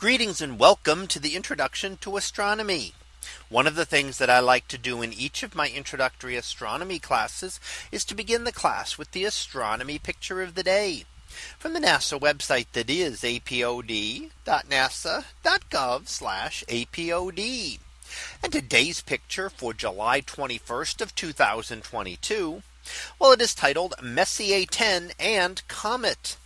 Greetings and welcome to the introduction to astronomy. One of the things that I like to do in each of my introductory astronomy classes is to begin the class with the astronomy picture of the day from the NASA website that is apod.nasa.gov apod. And today's picture for July 21st of 2022. Well, it is titled Messier 10 and Comet.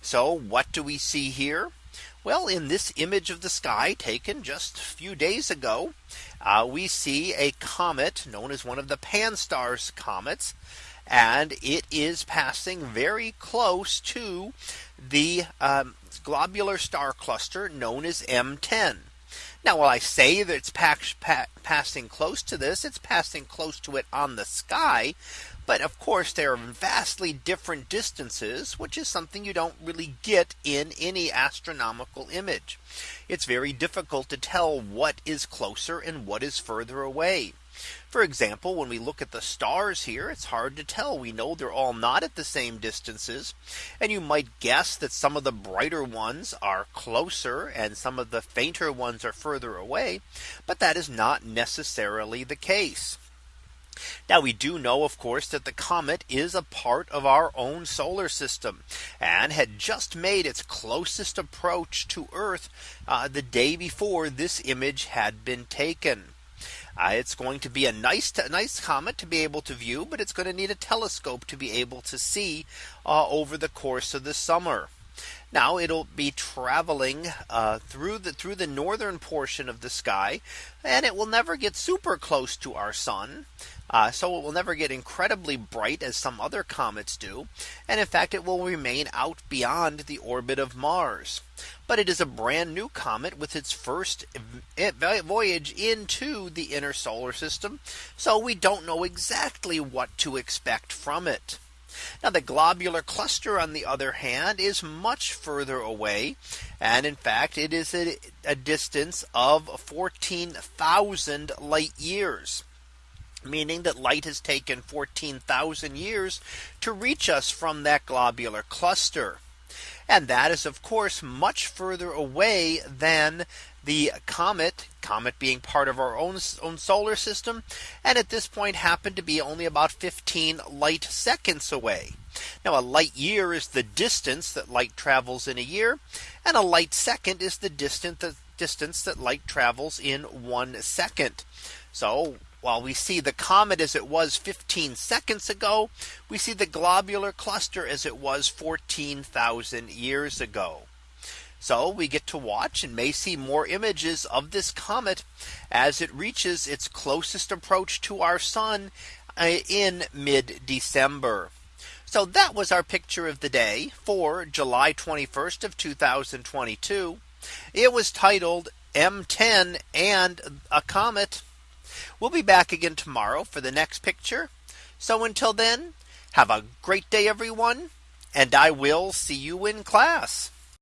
So what do we see here? Well, in this image of the sky taken just a few days ago, uh, we see a comet known as one of the Pan-STARRS comets. And it is passing very close to the um, globular star cluster known as M10. Now, while I say that it's pa pa passing close to this, it's passing close to it on the sky. But of course, they are vastly different distances, which is something you don't really get in any astronomical image. It's very difficult to tell what is closer and what is further away. For example, when we look at the stars here, it's hard to tell. We know they're all not at the same distances. And you might guess that some of the brighter ones are closer and some of the fainter ones are further away. But that is not necessarily the case. Now we do know, of course, that the comet is a part of our own solar system and had just made its closest approach to Earth uh, the day before this image had been taken. Uh, it's going to be a nice nice comet to be able to view, but it's going to need a telescope to be able to see uh, over the course of the summer. Now it'll be traveling uh, through the through the northern portion of the sky and it will never get super close to our sun. Uh, so it will never get incredibly bright as some other comets do. And in fact, it will remain out beyond the orbit of Mars. But it is a brand new comet with its first voyage into the inner solar system. So we don't know exactly what to expect from it. Now the globular cluster on the other hand is much further away. And in fact, it is a, a distance of 14,000 light years meaning that light has taken 14,000 years to reach us from that globular cluster. And that is of course much further away than the comet comet being part of our own, own solar system. And at this point happened to be only about 15 light seconds away. Now a light year is the distance that light travels in a year. And a light second is the distance that distance that light travels in one second. So while we see the comet as it was 15 seconds ago, we see the globular cluster as it was 14,000 years ago. So we get to watch and may see more images of this comet as it reaches its closest approach to our sun uh, in mid December. So that was our picture of the day for July 21st of 2022. It was titled M10 and a comet. We'll be back again tomorrow for the next picture. So until then, have a great day, everyone. And I will see you in class.